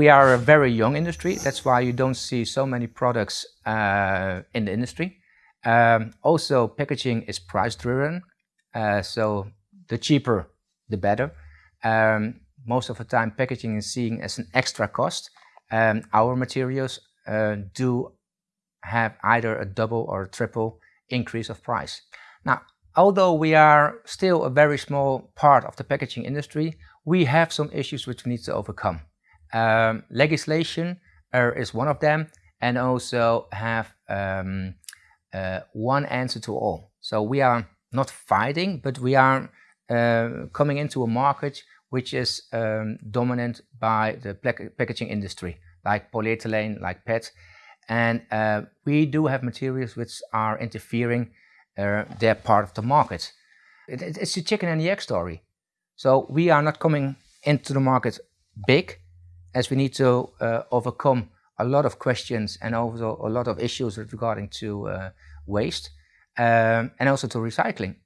we are a very young industry. That's why you don't see so many products uh, in the industry. Um, also, packaging is price driven. Uh, so the cheaper, the better. Um, most of the time, packaging is seen as an extra cost. Um, our materials uh, do have either a double or a triple increase of price. Now, although we are still a very small part of the packaging industry, we have some issues which we need to overcome. Um, legislation uh, is one of them and also have um, uh, one answer to all. So we are not fighting, but we are uh, coming into a market which is um, dominant by the packaging industry, like polyethylene, like PET. And uh, we do have materials which are interfering uh, their part of the market. It, it, it's a chicken and the egg story. So we are not coming into the market big, as we need to uh, overcome a lot of questions and also a lot of issues regarding to uh, waste um, and also to recycling.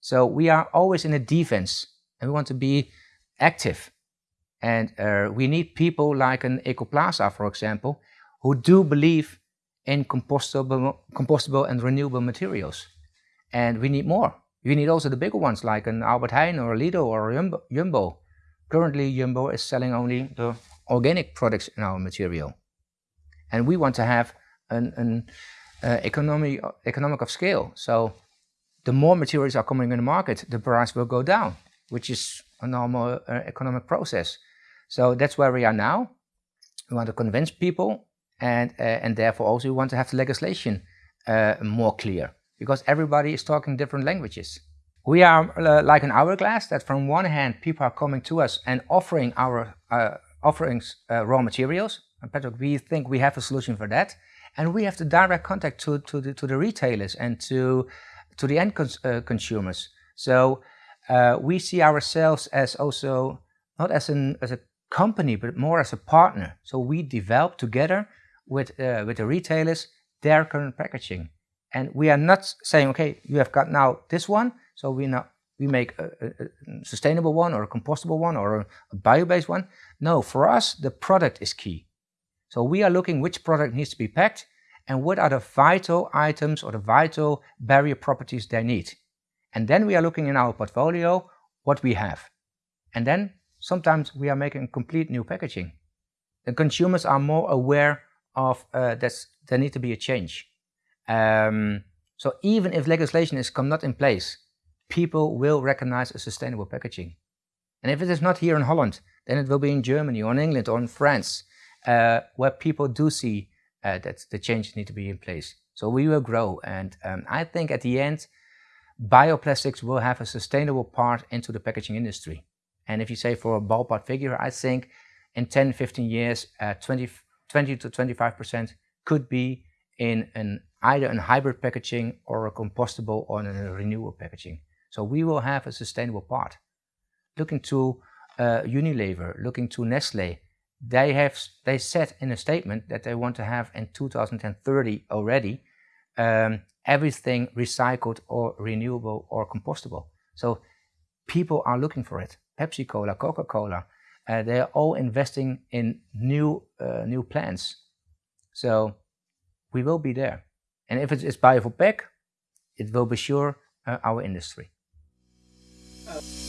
So we are always in a defense and we want to be active. And uh, we need people like an EkoPlaza, for example, who do believe in compostable, compostable and renewable materials. And we need more. We need also the bigger ones like an Albert Heijn or a Lidl or a Jumbo. Currently, Jumbo is selling only the organic products in our material. And we want to have an, an uh, economy, economic of scale. So the more materials are coming in the market, the price will go down, which is a normal uh, economic process. So that's where we are now. We want to convince people and, uh, and therefore also we want to have the legislation uh, more clear because everybody is talking different languages. We are uh, like an hourglass that from one hand people are coming to us and offering our uh, offerings uh, raw materials. And Patrick, we think we have a solution for that. And we have the direct contact to, to, the, to the retailers and to, to the end cons uh, consumers. So uh, we see ourselves as also not as, an, as a company, but more as a partner. So we develop together with, uh, with the retailers their current packaging. And we are not saying, okay, you have got now this one, so we now we make a, a, a sustainable one or a compostable one or a, a bio-based one. No, for us, the product is key. So we are looking which product needs to be packed and what are the vital items or the vital barrier properties they need. And then we are looking in our portfolio what we have. And then sometimes we are making complete new packaging. The consumers are more aware of uh, that there need to be a change. Um, so even if legislation is come not in place, people will recognize a sustainable packaging. And if it is not here in Holland, then it will be in Germany or in England or in France, uh, where people do see uh, that the changes need to be in place. So we will grow. And um, I think at the end, bioplastics will have a sustainable part into the packaging industry. And if you say for a ballpark figure, I think in 10, 15 years, uh, 20, 20 to 25% could be in an either in hybrid packaging or a compostable or a renewable packaging. So we will have a sustainable part. Looking to uh, Unilever, looking to Nestle, they have they said in a statement that they want to have in 2030 already um, everything recycled or renewable or compostable. So people are looking for it. Pepsi Cola, Coca Cola, uh, they are all investing in new uh, new plants. So we will be there. And if it is Bio4Pack, it will be sure uh, our industry. Uh